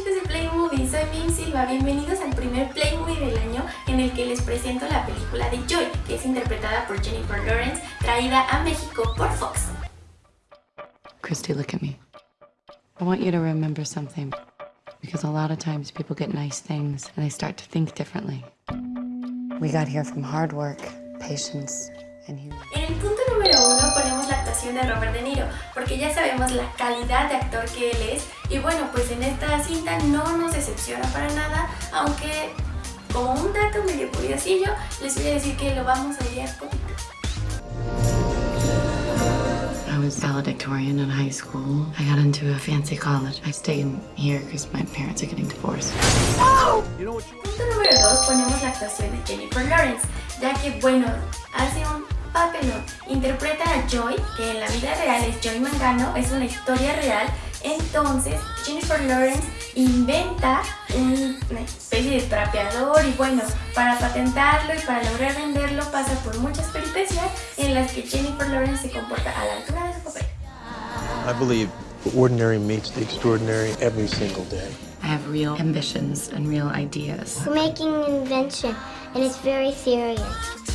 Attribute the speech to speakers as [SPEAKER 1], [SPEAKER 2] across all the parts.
[SPEAKER 1] chicos de Play Movie, soy Mim Silva, bienvenidos al primer Play Movie del año en el que les presento la película de Joy, que es interpretada por Jennifer Lawrence, traída a México por Fox.
[SPEAKER 2] Christy, look at me. I want you to remember something. Because a lot of times people get nice things and they start to think differently. We got here from hard work, patience, and humility.
[SPEAKER 1] En el punto número uno ponemos la actuación de Robert De Niro, porque ya sabemos la calidad de actor que él es, y bueno, pues en esta cinta no nos decepciona para nada, aunque como un dato medio curiosillo, les voy a decir que lo vamos a odiar poquito.
[SPEAKER 2] I was valedictorian in high school. I got into a fancy college. I stayed here because my parents are getting divorced.
[SPEAKER 1] Punto número 2 ponemos la actuación de Jennifer Lawrence, ya que bueno, hace un papelón. Interpreta a Joy, que en la vida real es Joy Mangano, es una historia real. Entonces Jennifer Lawrence inventa una especie de trapeador y bueno, para patentarlo y para lograr venderlo pasa por muchas peripecias en las que Jennifer Lawrence se comporta a la altura de su papel.
[SPEAKER 3] I believe the ordinary meets the extraordinary every single day.
[SPEAKER 2] I have real ambitions and real ideas.
[SPEAKER 4] We're making an invention, and it's very serious.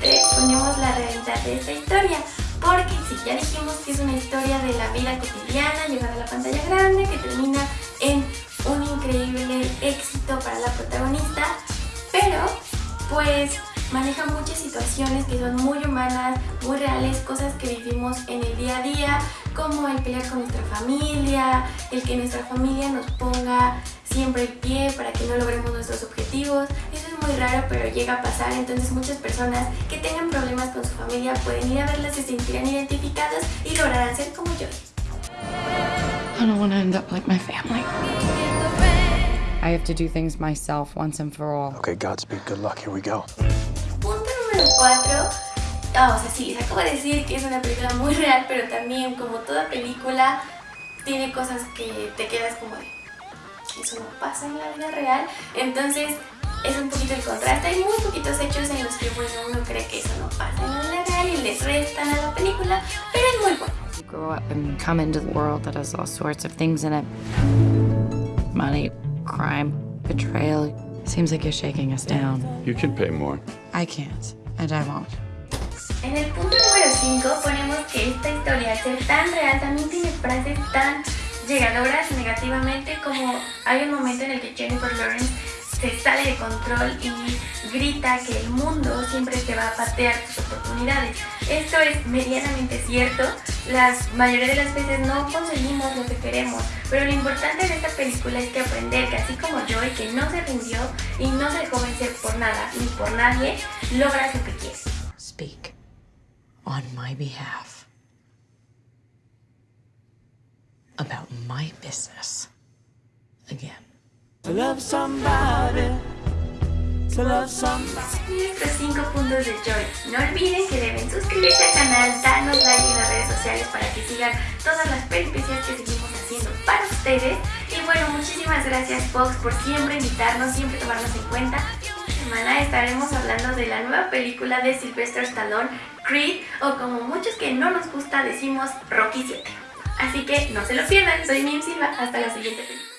[SPEAKER 1] Punto número 3, ponemos la realidad de esta historia. Porque si ya dijimos que es una historia de la vida cotidiana, llevada a la pantalla grande, que termina en un increíble éxito para la protagonista, pero pues maneja muchas situaciones que son muy humanas, muy reales, cosas que vivimos en el día a día, como el pelear con nuestra familia, el que nuestra familia nos ponga siempre el pie para que no logremos nuestros objetivos. Muy raro, pero llega a pasar, entonces muchas personas que tengan problemas con su familia pueden ir a verlas, se sentirán identificadas y lograrán ser como yo.
[SPEAKER 2] I don't want to end up like my family. I have to do things myself once and for all.
[SPEAKER 3] Okay, Godspeed, good luck, here we go.
[SPEAKER 1] Punto número 4. Ah, o sea, sí, les acabo de decir que es una película muy real, pero también, como toda película, tiene cosas que te quedas como de... Eso no pasa en la vida real. Entonces, es un poquito el contraste. Hay muy poquitos hechos en los que, bueno, uno cree que eso no pasa en la vida real y les restan a la película, pero es muy bueno.
[SPEAKER 2] You grow up and come into the world that has all sorts of things in it. Money, crime, betrayal. Seems like you're shaking us down.
[SPEAKER 5] You can pay more.
[SPEAKER 2] I can't, and I won't.
[SPEAKER 1] En el punto número 5 ponemos que esta historia, al ser tan real, también tiene frases tan llegadoras negativamente como hay un momento en el que Jennifer Lawrence se sale de control y grita que el mundo siempre te va a patear tus oportunidades. Esto es medianamente cierto, la mayoría de las veces no conseguimos lo que queremos, pero lo importante de esta película es que aprender que así como Joy, que no se rindió y no se dejó vencer por nada ni por nadie, logras lo que quieres.
[SPEAKER 2] Speak on my behalf about my business again.
[SPEAKER 6] To love somebody, to love somebody.
[SPEAKER 1] Nuestros 5 puntos de Joy. No olviden que deben suscribirse al canal, darnos like en las redes sociales para que sigan todas las peripecias que seguimos haciendo para ustedes. Y bueno, muchísimas gracias Fox por siempre invitarnos, siempre tomarnos en cuenta. Esta semana estaremos hablando de la nueva película de Sylvester Stallone, Creed, o como muchos que no nos gusta decimos Rocky 7. Así que no se lo pierdan, soy Mim Silva, hasta la siguiente película.